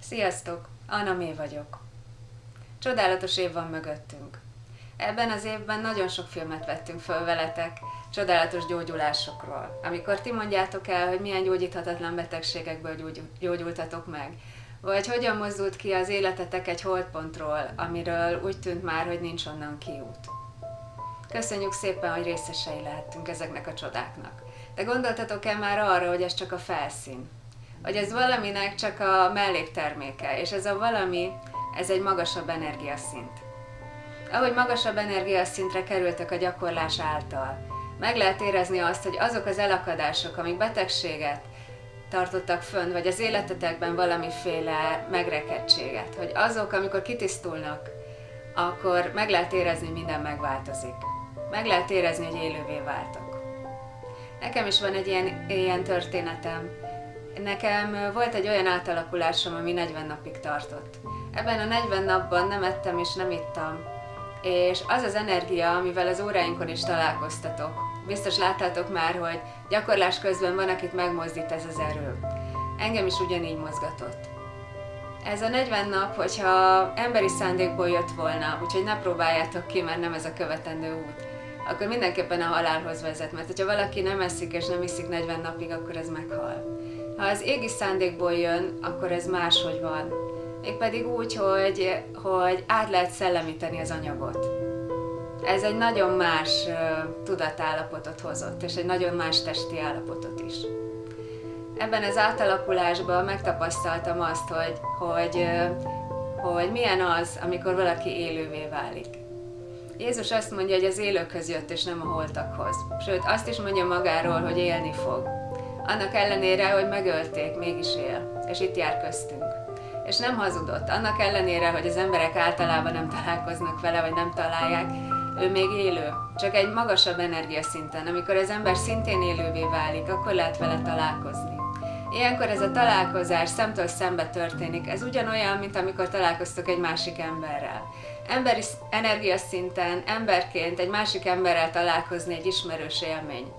Sziasztok! Anna Mé vagyok. Csodálatos év van mögöttünk. Ebben az évben nagyon sok filmet vettünk föl veletek, csodálatos gyógyulásokról. Amikor ti mondjátok el, hogy milyen gyógyíthatatlan betegségekből gyógyultatok meg, vagy hogyan mozdult ki az életetek egy holdpontról, amiről úgy tűnt már, hogy nincs onnan kiút. Köszönjük szépen, hogy részesei lehettünk ezeknek a csodáknak. De gondoltatok-e már arra, hogy ez csak a felszín? Hogy ez valaminek csak a mellékterméke, és ez a valami, ez egy magasabb energiaszint. Ahogy magasabb energiaszintre kerültek a gyakorlás által, meg lehet érezni azt, hogy azok az elakadások, amik betegséget tartottak fönn, vagy az életetekben valamiféle megrekedtséget, hogy azok, amikor kitisztulnak, akkor meg lehet érezni, hogy minden megváltozik. Meg lehet érezni, hogy élővé váltok. Nekem is van egy ilyen, ilyen történetem. Nekem volt egy olyan átalakulásom, ami 40 napig tartott. Ebben a 40 napban nem ettem és nem ittam, és az az energia, amivel az óráinkon is találkoztatok, biztos láttátok már, hogy gyakorlás közben van, akit megmozdít ez az erő. Engem is ugyanígy mozgatott. Ez a 40 nap, hogyha emberi szándékból jött volna, úgyhogy ne próbáljátok ki, mert nem ez a követendő út, akkor mindenképpen a halálhoz vezet, mert ha valaki nem eszik és nem iszik 40 napig, akkor ez meghal. Ha az égi szándékból jön, akkor ez máshogy van. Mégpedig úgy, hogy, hogy át lehet szellemíteni az anyagot. Ez egy nagyon más tudatállapotot hozott, és egy nagyon más testi állapotot is. Ebben az átalakulásban megtapasztaltam azt, hogy, hogy, hogy milyen az, amikor valaki élővé válik. Jézus azt mondja, hogy az élőkhöz jött, és nem a holtakhoz. Sőt, azt is mondja magáról, hogy élni fog. Annak ellenére, hogy megölték, mégis él, és itt jár köztünk. És nem hazudott, annak ellenére, hogy az emberek általában nem találkoznak vele, vagy nem találják, ő még élő, csak egy magasabb energiaszinten. Amikor az ember szintén élővé válik, akkor lehet vele találkozni. Ilyenkor ez a találkozás szemtől szembe történik. Ez ugyanolyan, mint amikor találkoztok egy másik emberrel. Emberi energiaszinten, emberként egy másik emberrel találkozni egy ismerős élmény.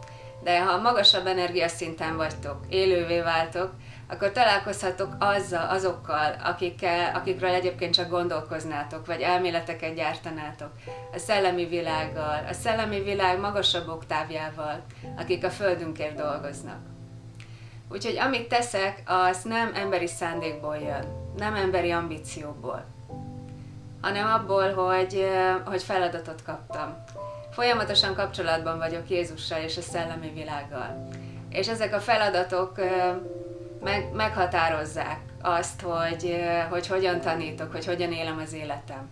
De ha magasabb energiaszinten vagytok, élővé váltok, akkor találkozhatok azzal, azokkal, akikkel, akikről egyébként csak gondolkoznátok, vagy elméleteket gyártanátok, a szellemi világgal, a szellemi világ magasabb oktávjával, akik a Földünkért dolgoznak. Úgyhogy amit teszek, az nem emberi szándékból jön, nem emberi ambícióból, hanem abból, hogy, hogy feladatot kaptam. Folyamatosan kapcsolatban vagyok Jézussal és a szellemi világgal. És ezek a feladatok meg, meghatározzák azt, hogy, hogy hogyan tanítok, hogy hogyan élem az életem.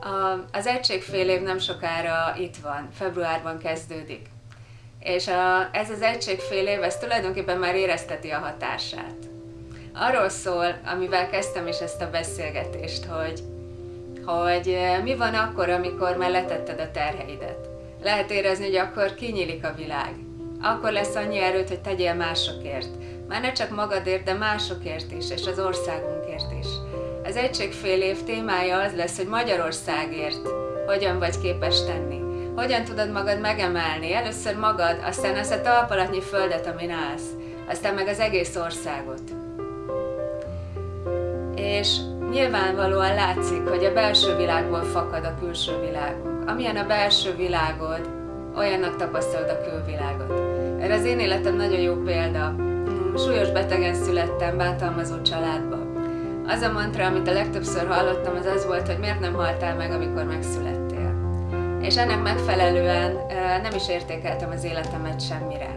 A, az egységfél év nem sokára itt van, februárban kezdődik. És a, ez az egységfél év, ez tulajdonképpen már érezteti a hatását. Arról szól, amivel kezdtem is ezt a beszélgetést, hogy, hogy mi van akkor, amikor már letetted a terheidet. Lehet érezni, hogy akkor kinyílik a világ. Akkor lesz annyi erőt, hogy tegyél másokért már ne csak magadért, de másokért is, és az országunkért is. Az egységfél év témája az lesz, hogy Magyarországért hogyan vagy képes tenni. Hogyan tudod magad megemelni? Először magad, aztán azt a talpalatnyi földet, amin állsz, aztán meg az egész országot. És nyilvánvalóan látszik, hogy a belső világból fakad a külső világunk. Amilyen a belső világod, olyannak tapasztalod a külvilágot. Erre az én életem nagyon jó példa súlyos betegen születtem, bántalmazó családba. Az a mantra, amit a legtöbbször hallottam, az az volt, hogy miért nem haltál meg, amikor megszülettél. És ennek megfelelően nem is értékeltem az életemet semmire.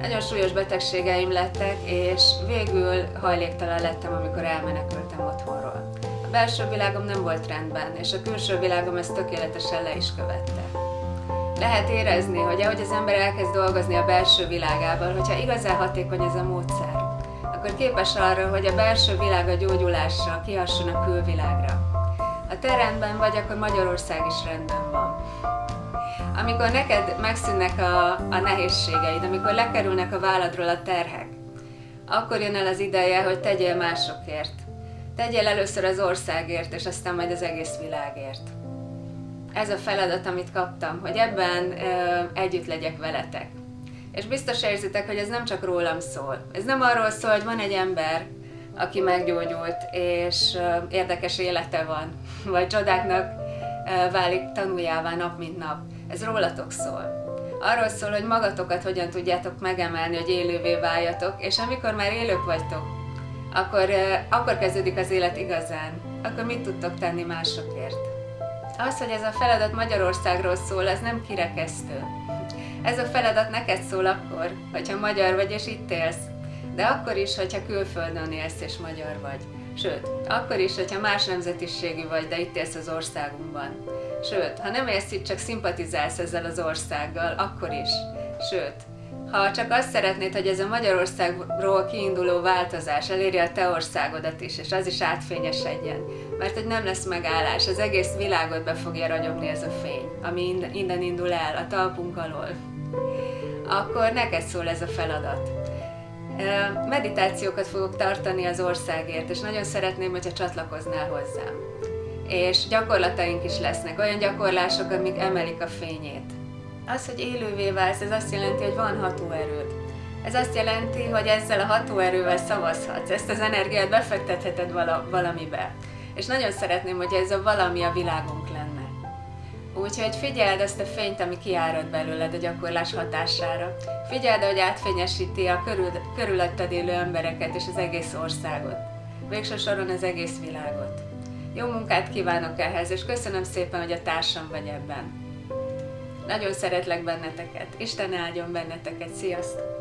Nagyon súlyos betegségeim lettek, és végül hajléktalan lettem, amikor elmenekültem otthonról. A belső világom nem volt rendben, és a külső világom ezt tökéletesen le is követte lehet érezni, hogy ahogy az ember elkezd dolgozni a belső világával, hogyha igazán hatékony ez a módszer, akkor képes arra, hogy a belső világ a gyógyulásra kihasson a külvilágra. Ha te rendben vagy, akkor Magyarország is rendben van. Amikor neked megszűnnek a, a nehézségeid, amikor lekerülnek a válladról a terhek, akkor jön el az ideje, hogy tegyél másokért. Tegyél először az országért, és aztán majd az egész világért. ez a feladat, amit kaptam, hogy ebben ö, együtt legyek veletek. És biztos érzitek, hogy ez nem csak rólam szól. Ez nem arról szól, hogy van egy ember, aki meggyógyult, és érdekes élete van, vagy csodáknak válik tanuljává nap mint nap. Ez rólatok szól. Arról szól, hogy magatokat hogyan tudjátok megemelni, hogy élővé váljatok, és amikor már élők vagytok, akkor, akkor kezdődik az élet igazán. Akkor mit tudtok tenni másokért? Az, hogy ez a feladat Magyarországról szól, ez nem kirekesztő. Ez a feladat neked szól akkor, hogyha magyar vagy és itt élsz, de akkor is, hogyha külföldön élsz és magyar vagy. Sőt, akkor is, hogyha más nemzetiségű vagy, de itt élsz az országunkban. Sőt, ha nem élsz itt, csak szimpatizálsz ezzel az országgal, akkor is. Sőt, ha csak azt szeretnéd, hogy ez a Magyarországról kiinduló változás elérje a te országodat is, és az is átfényesedjen, mert hogy nem lesz megállás, az egész világot be fogja ragyogni ez a fény, ami innen indul el, a talpunk alól, akkor neked szól ez a feladat. Meditációkat fogok tartani az országért, és nagyon szeretném, hogyha csatlakoznál hozzám. És gyakorlataink is lesznek, olyan gyakorlások, amik emelik a fényét. Az, hogy élővé válsz, ez azt jelenti, hogy van hatóerőd. Ez azt jelenti, hogy ezzel a hatóerővel szavazhatsz, ezt az energiát befektetheted vala, valamibe. És nagyon szeretném, hogy ez a valami a világunk lenne. Úgyhogy figyeld ezt a fényt, ami kiárad belőled a gyakorlás hatására. Figyeld, hogy átfényesíti a körül, körülötted élő embereket és az egész országot. Végső soron az egész világot. Jó munkát kívánok ehhez, és köszönöm szépen, hogy a társam vagy ebben. Nagyon szeretlek benneteket. Isten áldjon benneteket. Sziasztok!